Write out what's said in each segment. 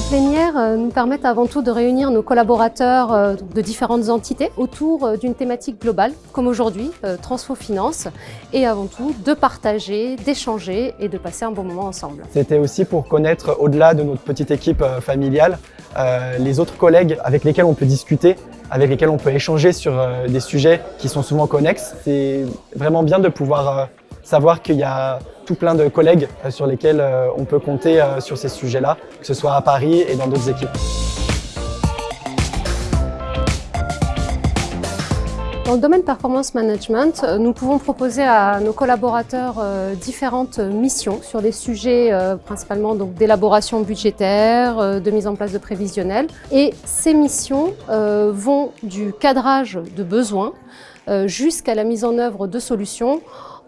plénières euh, nous permettent avant tout de réunir nos collaborateurs euh, de différentes entités autour euh, d'une thématique globale, comme aujourd'hui, Transfo Finance, et avant tout de partager, d'échanger et de passer un bon moment ensemble. C'était aussi pour connaître, au-delà de notre petite équipe familiale, les autres collègues avec lesquels on peut discuter avec lesquels on peut échanger sur des sujets qui sont souvent connexes. C'est vraiment bien de pouvoir savoir qu'il y a tout plein de collègues euh, sur lesquels euh, on peut compter euh, sur ces sujets-là, que ce soit à Paris et dans d'autres équipes. Dans le domaine performance management, nous pouvons proposer à nos collaborateurs différentes missions sur des sujets principalement d'élaboration budgétaire, de mise en place de prévisionnel. Et ces missions vont du cadrage de besoins jusqu'à la mise en œuvre de solutions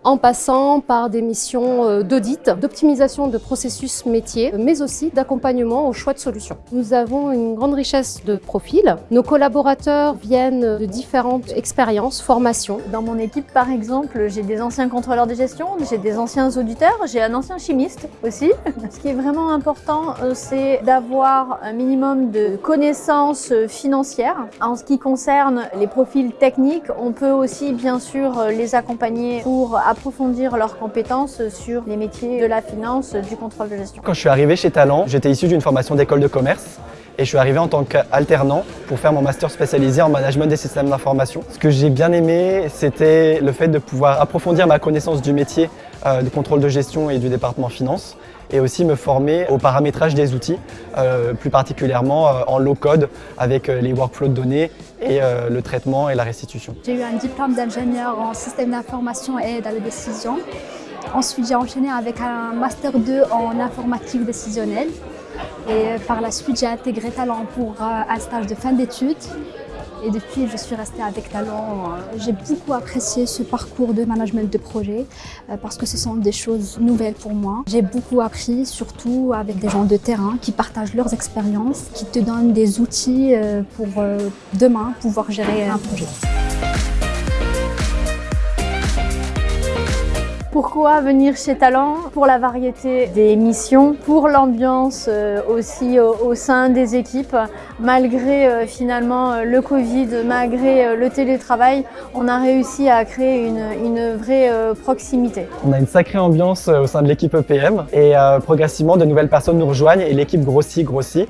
en passant par des missions euh, d'audit, d'optimisation de processus métiers, mais aussi d'accompagnement au choix de solutions. Nous avons une grande richesse de profils. Nos collaborateurs viennent de différentes expériences, formations. Dans mon équipe, par exemple, j'ai des anciens contrôleurs de gestion, j'ai des anciens auditeurs, j'ai un ancien chimiste aussi. Ce qui est vraiment important, euh, c'est d'avoir un minimum de connaissances euh, financières. En ce qui concerne les profils techniques, on peut aussi bien sûr les accompagner pour approfondir leurs compétences sur les métiers de la finance, du contrôle de gestion. Quand je suis arrivé chez Talent, j'étais issu d'une formation d'école de commerce et je suis arrivé en tant qu'alternant pour faire mon master spécialisé en management des systèmes d'information. Ce que j'ai bien aimé, c'était le fait de pouvoir approfondir ma connaissance du métier euh, de contrôle de gestion et du département finance et aussi me former au paramétrage des outils, euh, plus particulièrement euh, en low-code avec les workflows de données et le traitement et la restitution. J'ai eu un diplôme d'ingénieur en système d'information et dans la décision. Ensuite, j'ai enchaîné avec un Master 2 en informatique décisionnelle. Et par la suite, j'ai intégré Talent pour un stage de fin d'études. Et depuis, je suis restée avec Talent. J'ai beaucoup apprécié ce parcours de management de projet euh, parce que ce sont des choses nouvelles pour moi. J'ai beaucoup appris, surtout avec des gens de terrain qui partagent leurs expériences, qui te donnent des outils euh, pour euh, demain pouvoir gérer un projet. Pourquoi venir chez Talent Pour la variété des missions, pour l'ambiance euh, aussi au sein des équipes. Malgré euh, finalement euh, le Covid, malgré le télétravail, on a réussi à créer une, vraie proximité. On a une sacrée ambiance au sein de l'équipe EPM et progressivement de nouvelles personnes nous rejoignent et l'équipe grossit, grossit.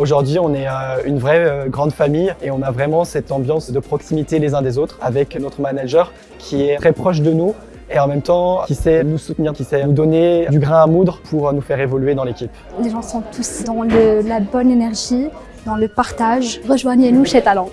Aujourd'hui, on est une vraie grande famille et on a vraiment cette ambiance de proximité les uns des autres avec notre manager qui est très proche de nous et en même temps qui sait nous soutenir, qui sait nous donner du grain à moudre pour nous faire évoluer dans l'équipe. Les gens sont tous dans la bonne énergie, dans le partage. Rejoignez-nous chez Talent.